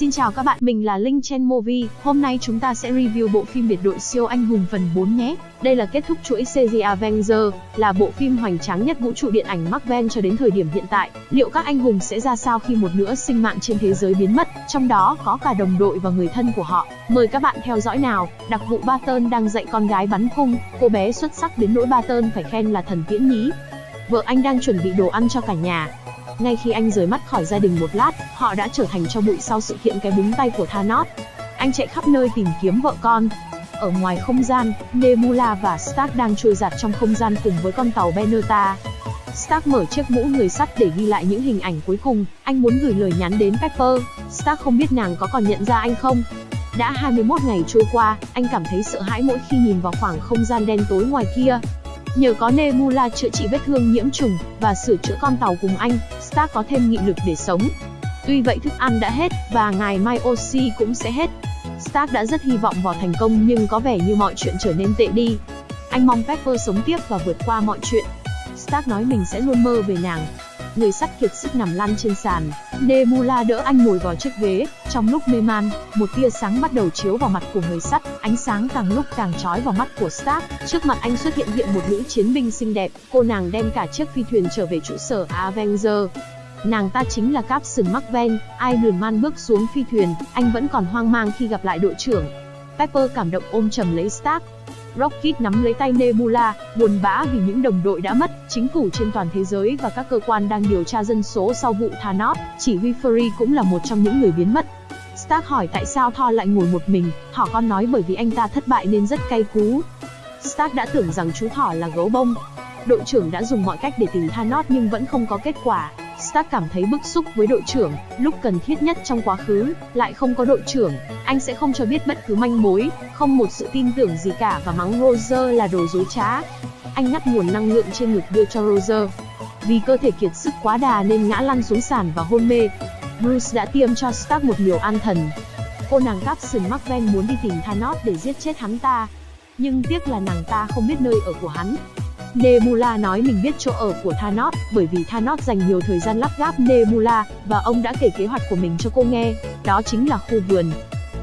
Xin chào các bạn, mình là Linh Chen Movie. Hôm nay chúng ta sẽ review bộ phim biệt đội siêu anh hùng phần 4 nhé. Đây là kết thúc chuỗi series Avenger, là bộ phim hoành tráng nhất vũ trụ điện ảnh Marvel cho đến thời điểm hiện tại. Liệu các anh hùng sẽ ra sao khi một nửa sinh mạng trên thế giới biến mất, trong đó có cả đồng đội và người thân của họ? Mời các bạn theo dõi nào. Đặc vụ Barton đang dạy con gái bắn cung, cô bé xuất sắc đến nỗi Barton phải khen là thần tiễn nhí. Vợ anh đang chuẩn bị đồ ăn cho cả nhà, ngay khi anh rời mắt khỏi gia đình một lát, họ đã trở thành cho bụi sau sự kiện cái búng tay của Thanos. Anh chạy khắp nơi tìm kiếm vợ con. Ở ngoài không gian, Nebula và Stark đang trôi giạt trong không gian cùng với con tàu Beneta. Stark mở chiếc mũ người sắt để ghi lại những hình ảnh cuối cùng, anh muốn gửi lời nhắn đến Pepper. Stark không biết nàng có còn nhận ra anh không. Đã 21 ngày trôi qua, anh cảm thấy sợ hãi mỗi khi nhìn vào khoảng không gian đen tối ngoài kia. Nhờ có Nebula chữa trị vết thương nhiễm trùng và sửa chữa con tàu cùng anh, Stark có thêm nghị lực để sống. Tuy vậy thức ăn đã hết và ngày mai oxy cũng sẽ hết. Stark đã rất hy vọng vào thành công nhưng có vẻ như mọi chuyện trở nên tệ đi. Anh mong Pepper sống tiếp và vượt qua mọi chuyện. Stark nói mình sẽ luôn mơ về nàng, người sắt kiệt sức nằm lăn trên sàn. Nebula đỡ anh ngồi vào chiếc ghế, trong lúc mê man, một tia sáng bắt đầu chiếu vào mặt của người sắt, ánh sáng càng lúc càng chói vào mắt của Stark. Trước mặt anh xuất hiện hiện một nữ chiến binh xinh đẹp, cô nàng đem cả chiếc phi thuyền trở về trụ sở Avenger. Nàng ta chính là Captain Marvel, Iron Man bước xuống phi thuyền, anh vẫn còn hoang mang khi gặp lại đội trưởng. Pepper cảm động ôm chầm lấy Stark, Rocket nắm lấy tay Nebula, buồn bã vì những đồng đội đã mất, chính phủ trên toàn thế giới và các cơ quan đang điều tra dân số sau vụ Thanos, chỉ huy Fury cũng là một trong những người biến mất. Stark hỏi tại sao Thor lại ngồi một mình, Thỏ con nói bởi vì anh ta thất bại nên rất cay cú. Stark đã tưởng rằng chú Thỏ là gấu bông. Đội trưởng đã dùng mọi cách để tìm Thanos nhưng vẫn không có kết quả. Stark cảm thấy bức xúc với đội trưởng, lúc cần thiết nhất trong quá khứ, lại không có đội trưởng, anh sẽ không cho biết bất cứ manh mối, không một sự tin tưởng gì cả và mắng Roger là đồ dối trá. Anh ngắt nguồn năng lượng trên ngực đưa cho Roger. Vì cơ thể kiệt sức quá đà nên ngã lăn xuống sàn và hôn mê. Bruce đã tiêm cho Stark một liều an thần. Cô nàng Captain Marvel muốn đi tìm Thanos để giết chết hắn ta. Nhưng tiếc là nàng ta không biết nơi ở của hắn, Nebula nói mình biết chỗ ở của Thanos, bởi vì Thanos dành nhiều thời gian lắp ráp Nebula, và ông đã kể kế hoạch của mình cho cô nghe, đó chính là khu vườn.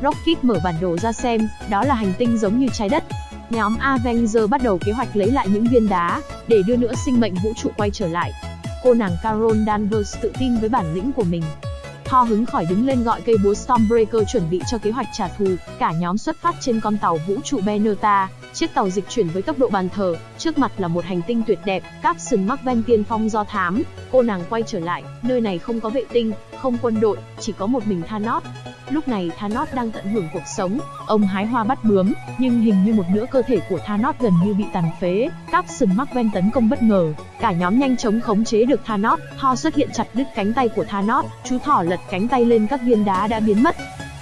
Rocket mở bản đồ ra xem, đó là hành tinh giống như trái đất. Nhóm Avenger bắt đầu kế hoạch lấy lại những viên đá, để đưa nữa sinh mệnh vũ trụ quay trở lại. Cô nàng Carol Danvers tự tin với bản lĩnh của mình, Thor hứng khỏi đứng lên gọi cây búa Stormbreaker chuẩn bị cho kế hoạch trả thù, cả nhóm xuất phát trên con tàu vũ trụ Beneta, chiếc tàu dịch chuyển với tốc độ bàn thờ, trước mặt là một hành tinh tuyệt đẹp, Capson Marvel tiên phong do thám, cô nàng quay trở lại, nơi này không có vệ tinh, không quân đội, chỉ có một mình Thanos. Lúc này Thanos đang tận hưởng cuộc sống, ông hái hoa bắt bướm, nhưng hình như một nửa cơ thể của Thanos gần như bị tàn phế. Capson Marvel tấn công bất ngờ, cả nhóm nhanh chóng khống chế được Thanos. Thor xuất hiện chặt đứt cánh tay của Thanos, chú thỏ lật cánh tay lên các viên đá đã biến mất.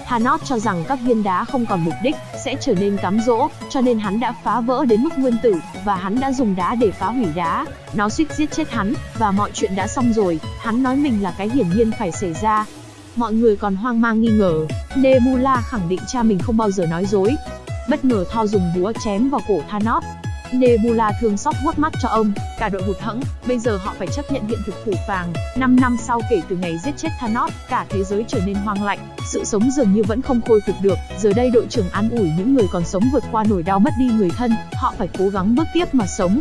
Thanos cho rằng các viên đá không còn mục đích, sẽ trở nên cám dỗ, cho nên hắn đã phá vỡ đến mức nguyên tử, và hắn đã dùng đá để phá hủy đá. Nó suýt giết chết hắn, và mọi chuyện đã xong rồi, hắn nói mình là cái hiển nhiên phải xảy ra, Mọi người còn hoang mang nghi ngờ, Nebula khẳng định cha mình không bao giờ nói dối. Bất ngờ Thor dùng búa chém vào cổ Thanos. Nebula thương xót vuốt mắt cho ông, cả đội hụt hẫng, bây giờ họ phải chấp nhận hiện thực phủ vàng. 5 năm sau kể từ ngày giết chết Thanos, cả thế giới trở nên hoang lạnh, sự sống dường như vẫn không khôi phục được. Giờ đây đội trưởng an ủi những người còn sống vượt qua nỗi đau mất đi người thân, họ phải cố gắng bước tiếp mà sống.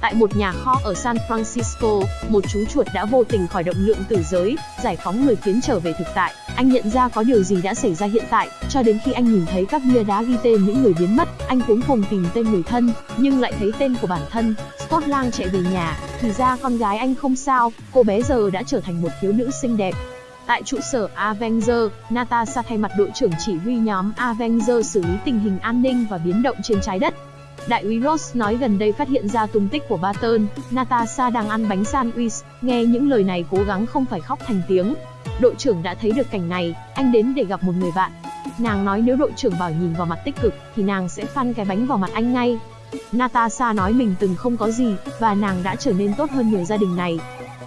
Tại một nhà kho ở San Francisco, một chú chuột đã vô tình khỏi động lượng tử giới, giải phóng người khiến trở về thực tại. Anh nhận ra có điều gì đã xảy ra hiện tại, cho đến khi anh nhìn thấy các bia đá ghi tên những người biến mất, anh cuống cùng tìm tên người thân, nhưng lại thấy tên của bản thân. Scott Lang chạy về nhà, thì ra con gái anh không sao, cô bé giờ đã trở thành một thiếu nữ xinh đẹp, Tại trụ sở Avenger, Natasha thay mặt đội trưởng chỉ huy nhóm Avenger xử lý tình hình an ninh và biến động trên trái đất. Đại úy Ross nói gần đây phát hiện ra tung tích của Barton, Natasha đang ăn bánh sandwich, nghe những lời này cố gắng không phải khóc thành tiếng. Đội trưởng đã thấy được cảnh này, anh đến để gặp một người bạn. Nàng nói nếu đội trưởng bảo nhìn vào mặt tích cực, thì nàng sẽ phan cái bánh vào mặt anh ngay. Natasha nói mình từng không có gì, và nàng đã trở nên tốt hơn nhiều gia đình này.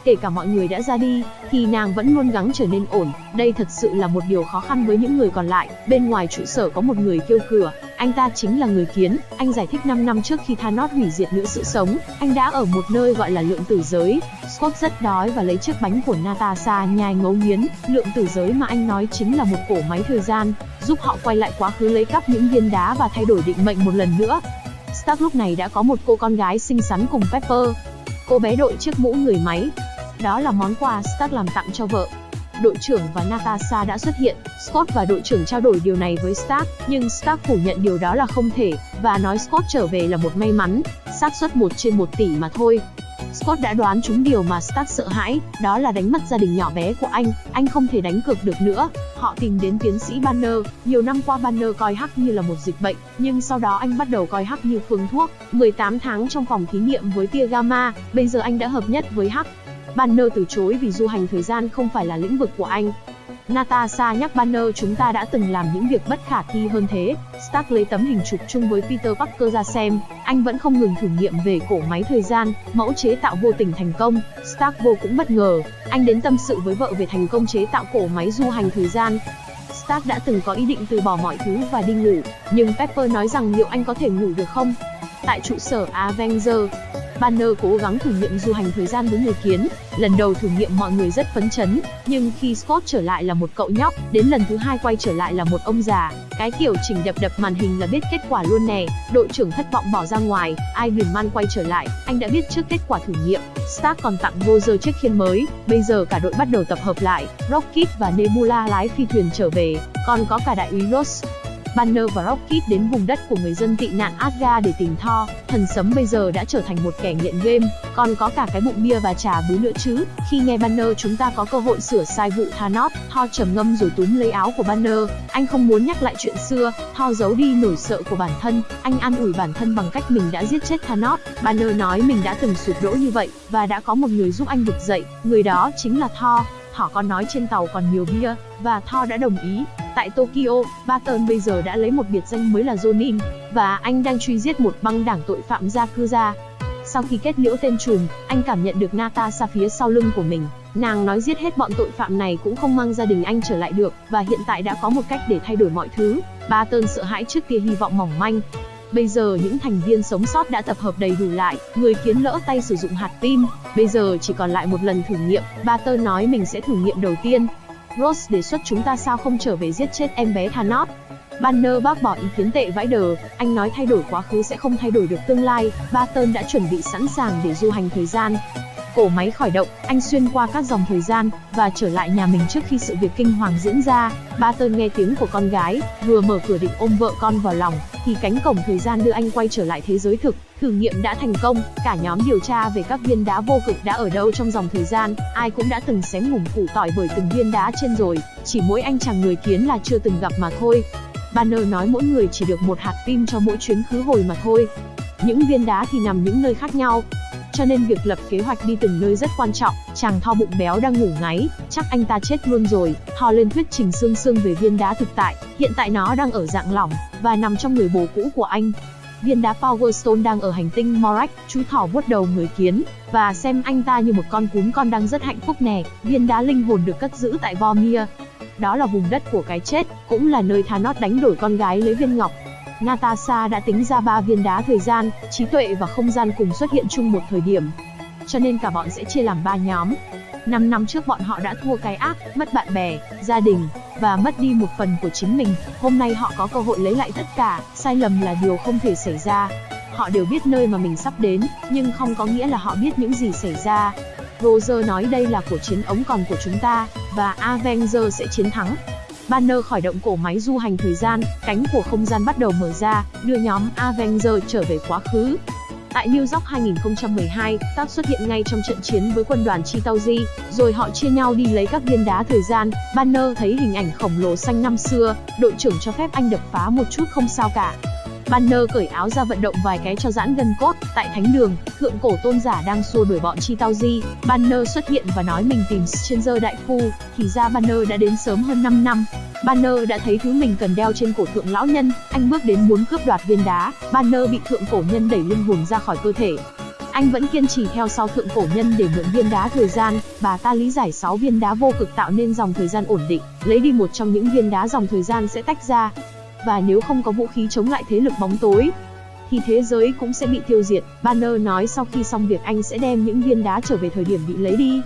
Kể cả mọi người đã ra đi, thì nàng vẫn luôn gắng trở nên ổn. Đây thật sự là một điều khó khăn với những người còn lại. Bên ngoài trụ sở có một người kêu cửa, anh ta chính là người kiến, anh giải thích 5 năm trước khi Thanos hủy diệt nữ sự sống, anh đã ở một nơi gọi là lượng tử giới. Scott rất đói và lấy chiếc bánh của Natasha nhai ngấu nghiến, lượng tử giới mà anh nói chính là một cổ máy thời gian, giúp họ quay lại quá khứ lấy cắp những viên đá và thay đổi định mệnh một lần nữa. Stark lúc này đã có một cô con gái xinh xắn cùng Pepper. Cô bé đội chiếc mũ người máy. Đó là món quà Stark làm tặng cho vợ đội trưởng và Natasha đã xuất hiện. Scott và đội trưởng trao đổi điều này với Stark, nhưng Stark phủ nhận điều đó là không thể, và nói Scott trở về là một may mắn, xác suất 1 trên 1 tỷ mà thôi. Scott đã đoán trúng điều mà Stark sợ hãi, đó là đánh mất gia đình nhỏ bé của anh, anh không thể đánh cược được nữa. Họ tìm đến tiến sĩ Banner, nhiều năm qua Banner coi hắc như là một dịch bệnh, nhưng sau đó anh bắt đầu coi hắc như phương thuốc. 18 tháng trong phòng thí nghiệm với tia gamma, bây giờ anh đã hợp nhất với hắc, Banner từ chối vì du hành thời gian không phải là lĩnh vực của anh. Natasha nhắc Banner chúng ta đã từng làm những việc bất khả thi hơn thế. Stark lấy tấm hình chụp chung với Peter Parker ra xem, anh vẫn không ngừng thử nghiệm về cổ máy thời gian, mẫu chế tạo vô tình thành công. Stark vô cũng bất ngờ, anh đến tâm sự với vợ về thành công chế tạo cổ máy du hành thời gian. Stark đã từng có ý định từ bỏ mọi thứ và đi ngủ, nhưng Pepper nói rằng liệu anh có thể ngủ được không? Tại trụ sở Avenger, Banner cố gắng thử nghiệm du hành thời gian với người kiến. Lần đầu thử nghiệm mọi người rất phấn chấn, nhưng khi Scott trở lại là một cậu nhóc, đến lần thứ hai quay trở lại là một ông già. Cái kiểu chỉnh đập đập màn hình là biết kết quả luôn nè. Đội trưởng thất vọng bỏ ra ngoài, Iron Man quay trở lại, anh đã biết trước kết quả thử nghiệm. Stark còn tặng Roger chiếc khiên mới. Bây giờ cả đội bắt đầu tập hợp lại. Rocket và Nebula lái phi thuyền trở về, còn có cả đại úy Ross, Banner và Rocket đến vùng đất của người dân tị nạn Asgard để tìm Thor. Thần sấm bây giờ đã trở thành một kẻ nghiện game, còn có cả cái bụng bia và trà bú nữa chứ. Khi nghe Banner chúng ta có cơ hội sửa sai vụ Thanos, Thor trầm ngâm rồi túm lấy áo của Banner. Anh không muốn nhắc lại chuyện xưa, Thor giấu đi nỗi sợ của bản thân. Anh an ủi bản thân bằng cách mình đã giết chết Thanos. Banner nói mình đã từng sụp đổ như vậy và đã có một người giúp anh vực dậy, người đó chính là Thor. Họ còn nói trên tàu còn nhiều bia, và Thor đã đồng ý. Tại Tokyo, Barton bây giờ đã lấy một biệt danh mới là Jonin, và anh đang truy giết một băng đảng tội phạm Yakuza. Sau khi kết liễu tên trùm, anh cảm nhận được Natasha phía sau lưng của mình. Nàng nói giết hết bọn tội phạm này cũng không mang gia đình anh trở lại được, và hiện tại đã có một cách để thay đổi mọi thứ. Barton sợ hãi trước kia hy vọng mỏng manh. Bây giờ những thành viên sống sót đã tập hợp đầy đủ lại, người kiến lỡ tay sử dụng hạt tim. Bây giờ chỉ còn lại một lần thử nghiệm, Barton nói mình sẽ thử nghiệm đầu tiên, Rose đề xuất chúng ta sao không trở về giết chết em bé Thanos. Banner bác bỏ ý kiến tệ vãi đờ, anh nói thay đổi quá khứ sẽ không thay đổi được tương lai, Barton đã chuẩn bị sẵn sàng để du hành thời gian. Cổ máy khởi động, anh xuyên qua các dòng thời gian, và trở lại nhà mình trước khi sự việc kinh hoàng diễn ra. ba tơn nghe tiếng của con gái, vừa mở cửa định ôm vợ con vào lòng, thì cánh cổng thời gian đưa anh quay trở lại thế giới thực. Thử nghiệm đã thành công, cả nhóm điều tra về các viên đá vô cực đã ở đâu trong dòng thời gian, ai cũng đã từng xém ngủm củ tỏi bởi từng viên đá trên rồi, chỉ mỗi anh chàng người kiến là chưa từng gặp mà thôi. Banner nói mỗi người chỉ được một hạt tim cho mỗi chuyến khứ hồi mà thôi. Những viên đá thì nằm những nơi khác nhau, cho nên việc lập kế hoạch đi từng nơi rất quan trọng. Chàng Tho bụng béo đang ngủ ngáy, chắc anh ta chết luôn rồi. Tho lên thuyết trình xương xương về viên đá thực tại, hiện tại nó đang ở dạng lỏng và nằm trong người bồ cũ của anh. Viên đá Power Stone đang ở hành tinh Morak, chú thỏ vuốt đầu người kiến, và xem anh ta như một con cún con đang rất hạnh phúc nè. Viên đá linh hồn được cất giữ tại Vormir. Đó là vùng đất của cái chết, cũng là nơi Thanos đánh đổi con gái lấy viên ngọc. Natasha đã tính ra ba viên đá thời gian, trí tuệ và không gian cùng xuất hiện chung một thời điểm. Cho nên cả bọn sẽ chia làm ba nhóm. 5 năm trước bọn họ đã thua cái ác, mất bạn bè, gia đình, và mất đi một phần của chính mình. Hôm nay họ có cơ hội lấy lại tất cả, sai lầm là điều không thể xảy ra. Họ đều biết nơi mà mình sắp đến, nhưng không có nghĩa là họ biết những gì xảy ra. Roger nói đây là của chiến ống còn của chúng ta, và Avenger sẽ chiến thắng. Banner khởi động cổ máy du hành thời gian, cánh của không gian bắt đầu mở ra, đưa nhóm Avenger trở về quá khứ. Tại New York 2012, Tác xuất hiện ngay trong trận chiến với quân đoàn Chitauri, rồi họ chia nhau đi lấy các viên đá thời gian. Banner thấy hình ảnh khổng lồ xanh năm xưa, đội trưởng cho phép anh đập phá một chút không sao cả. Banner cởi áo ra vận động vài cái cho giãn gân cốt. Tại thánh đường, thượng cổ tôn giả đang xua đuổi bọn chi tao di. Banner xuất hiện và nói mình tìm Stranger đại phu, thì ra Banner đã đến sớm hơn 5 năm. Banner đã thấy thứ mình cần đeo trên cổ thượng lão nhân, anh bước đến muốn cướp đoạt viên đá. Banner bị thượng cổ nhân đẩy linh hồn ra khỏi cơ thể, anh vẫn kiên trì theo sau thượng cổ nhân để mượn viên đá thời gian, bà ta lý giải 6 viên đá vô cực tạo nên dòng thời gian ổn định, lấy đi một trong những viên đá dòng thời gian sẽ tách ra và nếu không có vũ khí chống lại thế lực bóng tối, thì thế giới cũng sẽ bị tiêu diệt. Banner nói sau khi xong việc anh sẽ đem những viên đá trở về thời điểm bị lấy đi.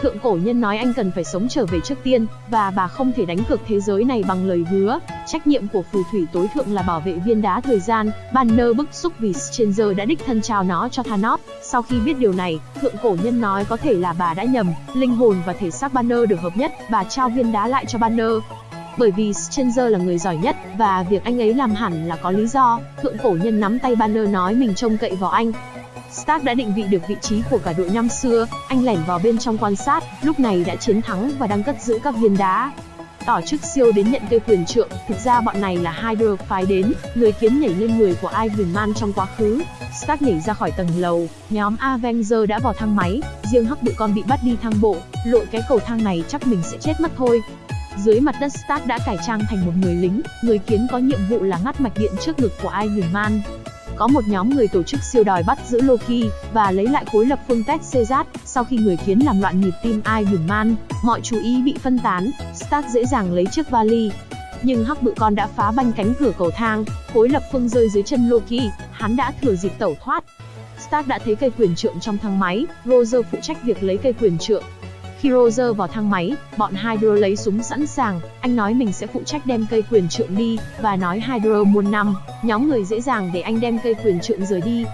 Thượng cổ nhân nói anh cần phải sống trở về trước tiên, và bà không thể đánh cược thế giới này bằng lời hứa. Trách nhiệm của phù thủy tối thượng là bảo vệ viên đá thời gian. Banner bức xúc vì Stranger đã đích thân trao nó cho Thanos. Sau khi biết điều này, thượng cổ nhân nói có thể là bà đã nhầm, linh hồn và thể xác Banner được hợp nhất, bà trao viên đá lại cho Banner bởi vì Stranger là người giỏi nhất, và việc anh ấy làm hẳn là có lý do. Thượng cổ nhân nắm tay Banner nói mình trông cậy vào anh. Stark đã định vị được vị trí của cả đội năm xưa, anh lẻn vào bên trong quan sát, lúc này đã chiến thắng và đang cất giữ các viên đá. Tỏ chức siêu đến nhận cây quyền trượng, thực ra bọn này là Hydra phái đến, người kiến nhảy lên người của Iron Man trong quá khứ. Stark nhảy ra khỏi tầng lầu, nhóm Avenger đã vào thang máy, riêng hắc bự con bị bắt đi thang bộ, lội cái cầu thang này chắc mình sẽ chết mất thôi. Dưới mặt đất Stark đã cải trang thành một người lính, người kiến có nhiệm vụ là ngắt mạch điện trước ngực của Iron Man. Có một nhóm người tổ chức siêu đòi bắt giữ Loki và lấy lại khối lập phương Tech Cezat. Sau khi người kiến làm loạn nhịp tim Iron Man, mọi chú ý bị phân tán, Stark dễ dàng lấy chiếc vali. Nhưng hắc bự con đã phá banh cánh cửa cầu thang, khối lập phương rơi dưới chân Loki, hắn đã thừa dịp tẩu thoát. Stark đã thấy cây quyền trượng trong thang máy, Roger phụ trách việc lấy cây quyền trượng, khi Roger vào thang máy, bọn Hydra lấy súng sẵn sàng, anh nói mình sẽ phụ trách đem cây quyền trượng đi, và nói Hydra muôn năm, nhóm người dễ dàng để anh đem cây quyền trượng rời đi.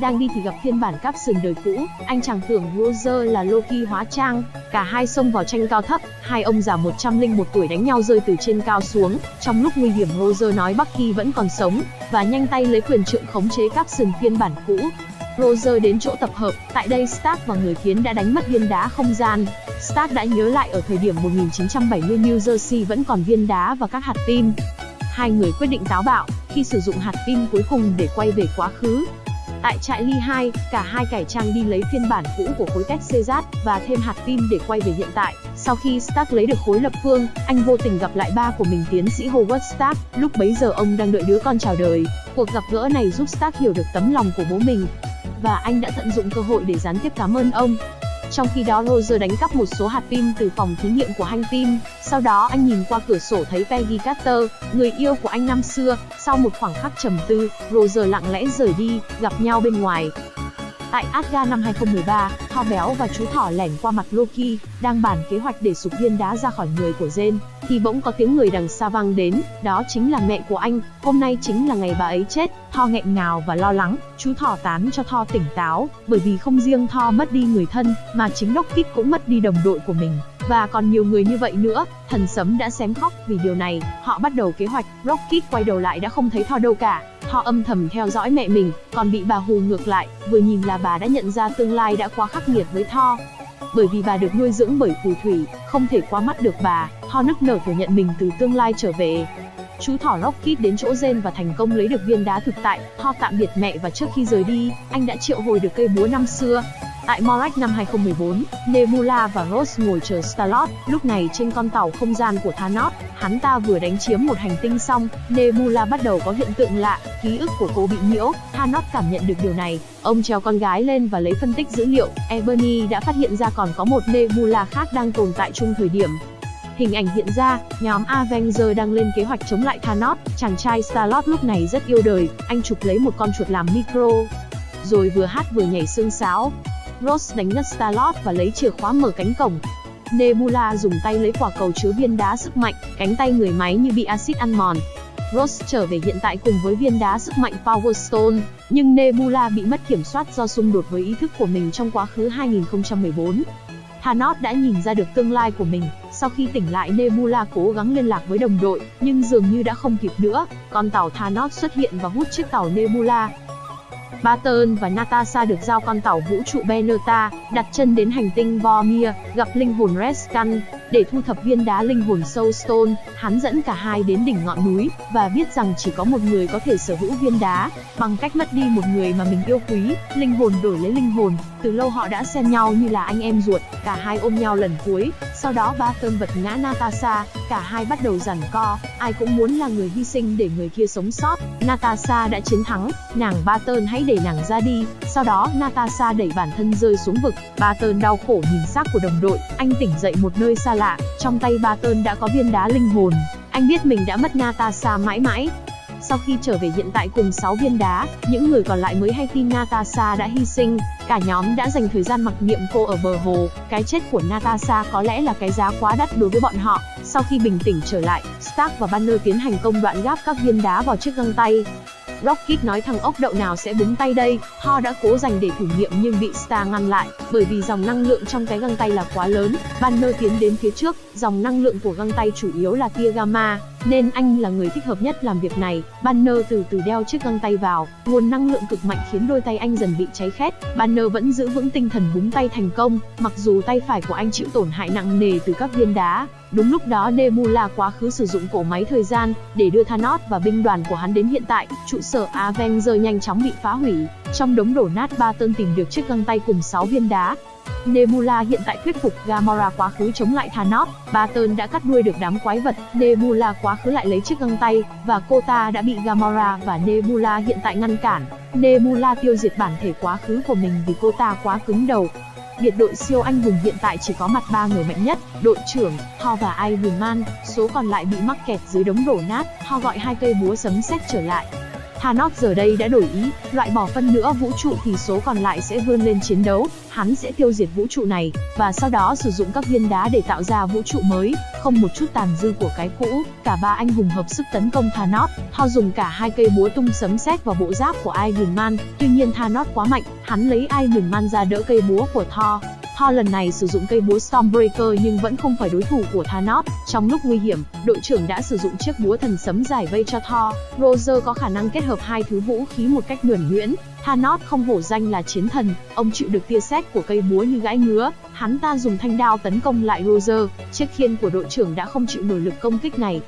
Đang đi thì gặp phiên bản caption đời cũ, anh chẳng tưởng Roger là Loki hóa trang, cả hai xông vào tranh cao thấp, hai ông già 101 tuổi đánh nhau rơi từ trên cao xuống, trong lúc nguy hiểm Roger nói Bucky vẫn còn sống, và nhanh tay lấy quyền trượng khống chế caption phiên bản cũ, Roger đến chỗ tập hợp, tại đây Stark và người kiến đã đánh mất viên đá không gian. Stark đã nhớ lại ở thời điểm 1970 New Jersey vẫn còn viên đá và các hạt tim. Hai người quyết định táo bạo, khi sử dụng hạt tim cuối cùng để quay về quá khứ. Tại trại Ly 2, cả hai cải trang đi lấy phiên bản cũ của khối cách Cezat và thêm hạt tim để quay về hiện tại. Sau khi Stark lấy được khối lập phương, anh vô tình gặp lại ba của mình tiến sĩ Howard Stark, lúc bấy giờ ông đang đợi đứa con chào đời. Cuộc gặp gỡ này giúp Stark hiểu được tấm lòng của bố mình, và anh đã tận dụng cơ hội để gián tiếp cảm ơn ông. Trong khi đó Roger đánh cắp một số hạt pin từ phòng thí nghiệm của Hank Pym, sau đó anh nhìn qua cửa sổ thấy Peggy Carter, người yêu của anh năm xưa, sau một khoảng khắc trầm tư, Roger lặng lẽ rời đi, gặp nhau bên ngoài. Tại Asgard năm 2013, Thor béo và chú thỏ lẻn qua mặt Loki, đang bàn kế hoạch để sụp viên đá ra khỏi người của Jane thì bỗng có tiếng người đằng xa vang đến, đó chính là mẹ của anh, hôm nay chính là ngày bà ấy chết. Thor nghẹn ngào và lo lắng, chú thỏ tán cho Thor tỉnh táo, bởi vì không riêng Thor mất đi người thân, mà chính Rocket cũng mất đi đồng đội của mình. Và còn nhiều người như vậy nữa, thần sấm đã xém khóc vì điều này, họ bắt đầu kế hoạch, Rocket quay đầu lại đã không thấy Thor đâu cả. Họ âm thầm theo dõi mẹ mình, còn bị bà hù ngược lại, vừa nhìn là bà đã nhận ra tương lai đã quá khắc nghiệt với Thor. Bởi vì bà được nuôi dưỡng bởi phù thủy, không thể qua mắt được bà, Thor nức nở thừa nhận mình từ tương lai trở về. Chú thỏ Rocket đến chỗ Zen và thành công lấy được viên đá thực tại, Thor tạm biệt mẹ và trước khi rời đi, anh đã triệu hồi được cây búa năm xưa, Tại Morak năm 2014, Nebula và Rose ngồi chờ Star-Lord, lúc này trên con tàu không gian của Thanos, hắn ta vừa đánh chiếm một hành tinh xong, Nebula bắt đầu có hiện tượng lạ, ký ức của cô bị nhiễu, Thanos cảm nhận được điều này, ông treo con gái lên và lấy phân tích dữ liệu, Ebony đã phát hiện ra còn có một Nebula khác đang tồn tại chung thời điểm, Hình ảnh hiện ra, nhóm Avenger đang lên kế hoạch chống lại Thanos, chàng trai Star-Lord lúc này rất yêu đời, anh chụp lấy một con chuột làm micro. Rồi vừa hát vừa nhảy xương sáo, Rose đánh ngất Starlord và lấy chìa khóa mở cánh cổng. Nebula dùng tay lấy quả cầu chứa viên đá sức mạnh, cánh tay người máy như bị axit ăn mòn. Rose trở về hiện tại cùng với viên đá sức mạnh Power Stone, nhưng Nebula bị mất kiểm soát do xung đột với ý thức của mình trong quá khứ 2014. Thanos đã nhìn ra được tương lai của mình, sau khi tỉnh lại Nebula cố gắng liên lạc với đồng đội, nhưng dường như đã không kịp nữa, con tàu Thanos xuất hiện và hút chiếc tàu Nebula, Barton và Natasha được giao con tàu vũ trụ Beneta, đặt chân đến hành tinh Vormir, gặp linh hồn Rescan. Để thu thập viên đá linh hồn Soulstone, hắn dẫn cả hai đến đỉnh ngọn núi, và biết rằng chỉ có một người có thể sở hữu viên đá, bằng cách mất đi một người mà mình yêu quý, linh hồn đổi lấy linh hồn. Từ lâu họ đã xem nhau như là anh em ruột, cả hai ôm nhau lần cuối, sau đó ba Barton vật ngã Natasha, cả hai bắt đầu giằng co, ai cũng muốn là người hy sinh để người kia sống sót. Natasha đã chiến thắng, nàng ba tơn hãy đẩy nàng ra đi, sau đó Natasha đẩy bản thân rơi xuống vực. ba tơn đau khổ nhìn xác của đồng đội, anh tỉnh dậy một nơi xa lạ, trong tay ba tơn đã có viên đá linh hồn. Anh biết mình đã mất Natasha mãi mãi. Sau khi trở về hiện tại cùng 6 viên đá, những người còn lại mới hay tin Natasha đã hy sinh, cả nhóm đã dành thời gian mặc niệm cô ở bờ hồ, cái chết của Natasha có lẽ là cái giá quá đắt đối với bọn họ. Sau khi bình tĩnh trở lại, Stark và Banner tiến hành công đoạn gáp các viên đá vào chiếc găng tay. Rocket nói thằng ốc đậu nào sẽ búng tay đây, Thor đã cố dành để thử nghiệm nhưng bị Star ngăn lại, bởi vì dòng năng lượng trong cái găng tay là quá lớn. Banner tiến đến phía trước, dòng năng lượng của găng tay chủ yếu là tia gamma, nên anh là người thích hợp nhất làm việc này. Banner từ từ đeo chiếc găng tay vào, nguồn năng lượng cực mạnh khiến đôi tay anh dần bị cháy khét. Banner vẫn giữ vững tinh thần búng tay thành công, mặc dù tay phải của anh chịu tổn hại nặng nề từ các viên đá. Đúng lúc đó Nebula quá khứ sử dụng cổ máy thời gian để đưa Thanos và binh đoàn của hắn đến hiện tại. Trụ sở Avenger nhanh chóng bị phá hủy. Trong đống đổ nát Barton tìm được chiếc găng tay cùng 6 viên đá. Nebula hiện tại thuyết phục Gamora quá khứ chống lại Thanos, Barton đã cắt đuôi được đám quái vật, Nebula quá khứ lại lấy chiếc găng tay, và cô ta đã bị Gamora và Nebula hiện tại ngăn cản. Nebula tiêu diệt bản thể quá khứ của mình vì cô ta quá cứng đầu, Biệt đội siêu anh hùng hiện tại chỉ có mặt ba người mạnh nhất, đội trưởng, Thor và Iron Man, số còn lại bị mắc kẹt dưới đống đổ nát, Thor gọi hai cây búa sấm sét trở lại. Thanos giờ đây đã đổi ý, loại bỏ phân nữa vũ trụ thì số còn lại sẽ vươn lên chiến đấu, hắn sẽ tiêu diệt vũ trụ này, và sau đó sử dụng các viên đá để tạo ra vũ trụ mới, không một chút tàn dư của cái cũ. Cả ba anh hùng hợp sức tấn công Thanos, Thor dùng cả hai cây búa tung sấm sét vào bộ giáp của Iron Man, tuy nhiên Thanos quá mạnh, hắn lấy Iron Man ra đỡ cây búa của Thor. Thor lần này sử dụng cây búa Stormbreaker nhưng vẫn không phải đối thủ của Thanos. Trong lúc nguy hiểm, đội trưởng đã sử dụng chiếc búa thần sấm giải vây cho Thor. Roger có khả năng kết hợp hai thứ vũ khí một cách nhuần nhuyễn. Thanos không hổ danh là chiến thần, ông chịu được tia sét của cây búa như gãi ngứa. Hắn ta dùng thanh đao tấn công lại Roger, chiếc khiên của đội trưởng đã không chịu nổi lực công kích này.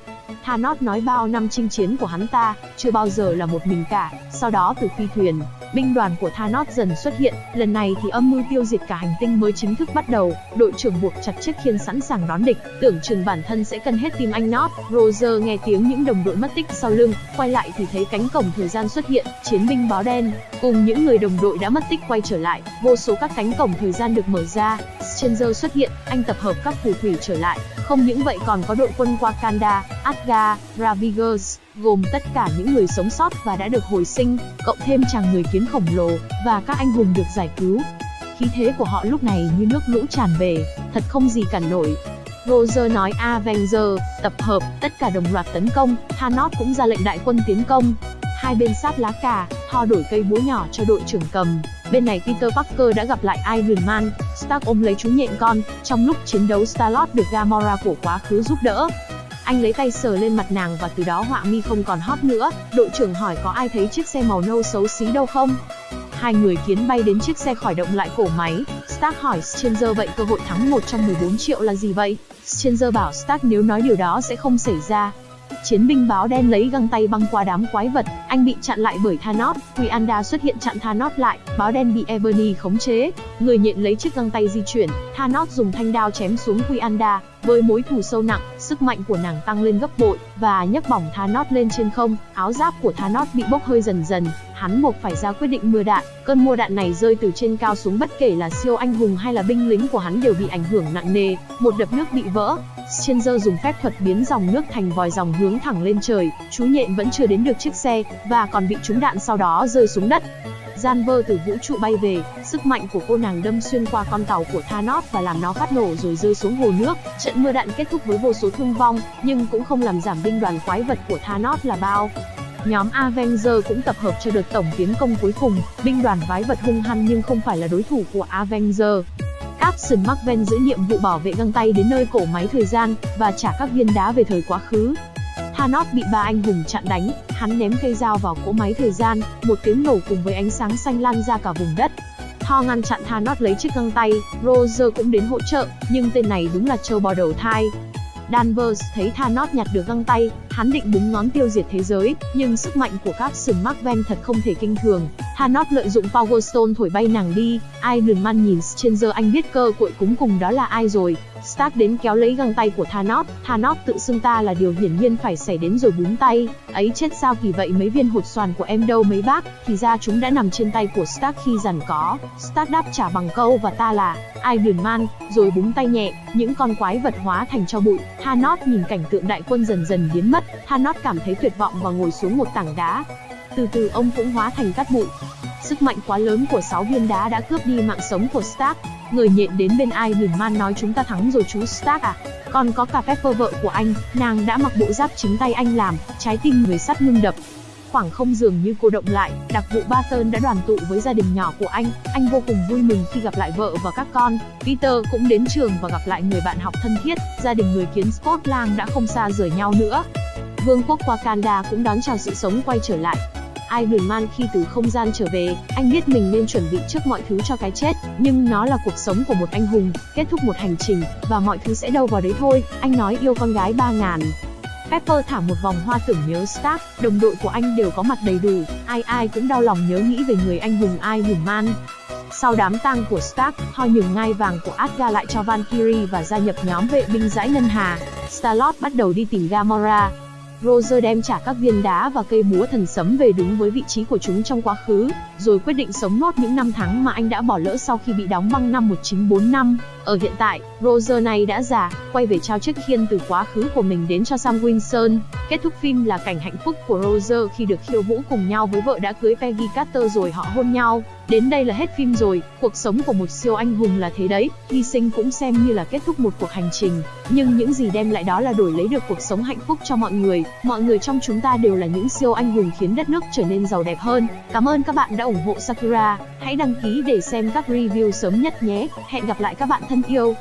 Thanos nói bao năm chinh chiến của hắn ta, chưa bao giờ là một mình cả. Sau đó từ phi thuyền, binh đoàn của Thanos dần xuất hiện, lần này thì âm mưu tiêu diệt cả hành tinh mới chính thức bắt đầu. Đội trưởng buộc chặt chiếc khiên sẵn sàng đón địch, tưởng chừng bản thân sẽ cần hết tim anh Not. Roger nghe tiếng những đồng đội mất tích sau lưng, quay lại thì thấy cánh cổng thời gian xuất hiện, chiến binh báo đen cùng những người đồng đội đã mất tích quay trở lại, vô số các cánh cổng thời gian được mở ra. Stranger xuất hiện, anh tập hợp các phù thủy trở lại, không những vậy còn có đội quân Wakanda, Asgard, Ravigers, gồm tất cả những người sống sót và đã được hồi sinh, cộng thêm chàng người kiến khổng lồ, và các anh hùng được giải cứu. Khí thế của họ lúc này như nước lũ tràn về, thật không gì cản nổi. Roger nói Avenger, tập hợp, tất cả đồng loạt tấn công, Thanos cũng ra lệnh đại quân tiến công. Hai bên sát lá cà, Thor đổi cây búa nhỏ cho đội trưởng cầm. Bên này Peter Parker đã gặp lại Iron Man, Stark ôm lấy chú nhện con, trong lúc chiến đấu Star-Lord được Gamora của quá khứ giúp đỡ. Anh lấy tay sờ lên mặt nàng và từ đó họa mi không còn hót nữa. Đội trưởng hỏi có ai thấy chiếc xe màu nâu xấu xí đâu không? Hai người kiến bay đến chiếc xe khởi động lại cổ máy. Stark hỏi Stranger vậy cơ hội thắng 1 trong 14 triệu là gì vậy? Stranger bảo Stark nếu nói điều đó sẽ không xảy ra. Chiến binh báo đen lấy găng tay băng qua đám quái vật, anh bị chặn lại bởi Thanos, Quianda xuất hiện chặn Thanos lại, báo đen bị Ebony khống chế, người nhện lấy chiếc găng tay di chuyển, Thanos dùng thanh đao chém xuống Quianda, với mối thù sâu nặng, sức mạnh của nàng tăng lên gấp bội và nhấc bỏng Thanos lên trên không, áo giáp của Thanos bị bốc hơi dần dần, hắn buộc phải ra quyết định mưa đạn. Cơn mưa đạn này rơi từ trên cao xuống bất kể là siêu anh hùng hay là binh lính của hắn đều bị ảnh hưởng nặng nề, một đập nước bị vỡ. Stranger dùng phép thuật biến dòng nước thành vòi dòng hướng thẳng lên trời, chú nhện vẫn chưa đến được chiếc xe và còn bị trúng đạn sau đó rơi xuống đất. Gian vơ từ vũ trụ bay về, sức mạnh của cô nàng đâm xuyên qua con tàu của Thanos và làm nó phát nổ rồi rơi xuống hồ nước. Trận mưa đạn kết thúc với vô số thương vong, nhưng cũng không làm giảm binh đoàn quái vật của Thanos là bao. Nhóm Avenger cũng tập hợp cho đợt tổng tiến công cuối cùng, binh đoàn quái vật hung hăng nhưng không phải là đối thủ của Avenger. Captain Marvel giữ nhiệm vụ bảo vệ găng tay đến nơi cổ máy thời gian và trả các viên đá về thời quá khứ. Thanos bị ba anh hùng chặn đánh, hắn ném cây dao vào cỗ máy thời gian, một tiếng nổ cùng với ánh sáng xanh lan ra cả vùng đất. Thor ngăn chặn Thanos lấy chiếc găng tay, Roger cũng đến hỗ trợ, nhưng tên này đúng là trâu bò đầu thai. Danvers thấy Thanos nhặt được găng tay, hắn định búng ngón tiêu diệt thế giới, nhưng sức mạnh của các sừng Marvel thật không thể kinh thường. Thanos lợi dụng Power Stone thổi bay nàng đi, Iron Man nhìn Stranger anh biết cơ cội cúng cùng đó là ai rồi. Stark đến kéo lấy găng tay của Thanos, Thanos tự xưng ta là điều hiển nhiên phải xảy đến rồi búng tay, ấy chết sao kỳ vậy mấy viên hột xoàn của em đâu mấy bác, thì ra chúng đã nằm trên tay của Stark khi dần có. Stark đáp trả bằng câu và ta là Iron Man, rồi búng tay nhẹ, những con quái vật hóa thành cho bụi. Thanos nhìn cảnh tượng đại quân dần dần biến mất, Thanos cảm thấy tuyệt vọng và ngồi xuống một tảng đá. Từ từ ông cũng hóa thành cát bụi. Sức mạnh quá lớn của sáu viên đá đã cướp đi mạng sống của Stark. Người nhện đến bên Iron Man nói chúng ta thắng rồi chú Stark à. Còn có cả Pepper vợ của anh, nàng đã mặc bộ giáp chính tay anh làm, trái tim người sắt ngưng đập. Khoảng không dường như cô động lại, đặc vụ Barton đã đoàn tụ với gia đình nhỏ của anh, anh vô cùng vui mừng khi gặp lại vợ và các con. Peter cũng đến trường và gặp lại người bạn học thân thiết, gia đình người kiến Scotland đã không xa rời nhau nữa. Vương quốc Wakanda cũng đón chào sự sống quay trở lại, Iron Man khi từ không gian trở về, anh biết mình nên chuẩn bị trước mọi thứ cho cái chết, nhưng nó là cuộc sống của một anh hùng, kết thúc một hành trình, và mọi thứ sẽ đâu vào đấy thôi, anh nói yêu con gái 3000. Pepper thả một vòng hoa tưởng nhớ Stark, đồng đội của anh đều có mặt đầy đủ, ai ai cũng đau lòng nhớ nghĩ về người anh hùng Iron Man. Sau đám tang của Stark, Thor nhường ngai vàng của Asgard lại cho Valkyrie và gia nhập nhóm vệ binh dãi ngân hà. Star-Lord bắt đầu đi tìm Gamora, Roger đem trả các viên đá và cây búa thần sấm về đúng với vị trí của chúng trong quá khứ, rồi quyết định sống nốt những năm tháng mà anh đã bỏ lỡ sau khi bị đóng băng năm 1945. Ở hiện tại, Roger này đã già, quay về trao chiếc khiên từ quá khứ của mình đến cho Sam Wilson. Kết thúc phim là cảnh hạnh phúc của Roger khi được khiêu vũ cùng nhau với vợ đã cưới Peggy Carter rồi họ hôn nhau. Đến đây là hết phim rồi, cuộc sống của một siêu anh hùng là thế đấy, hy sinh cũng xem như là kết thúc một cuộc hành trình, nhưng những gì đem lại đó là đổi lấy được cuộc sống hạnh phúc cho mọi người, mọi người trong chúng ta đều là những siêu anh hùng khiến đất nước trở nên giàu đẹp hơn. Cảm ơn các bạn đã ủng hộ Sakura, hãy đăng ký để xem các review sớm nhất nhé, hẹn gặp lại các bạn thân yêu.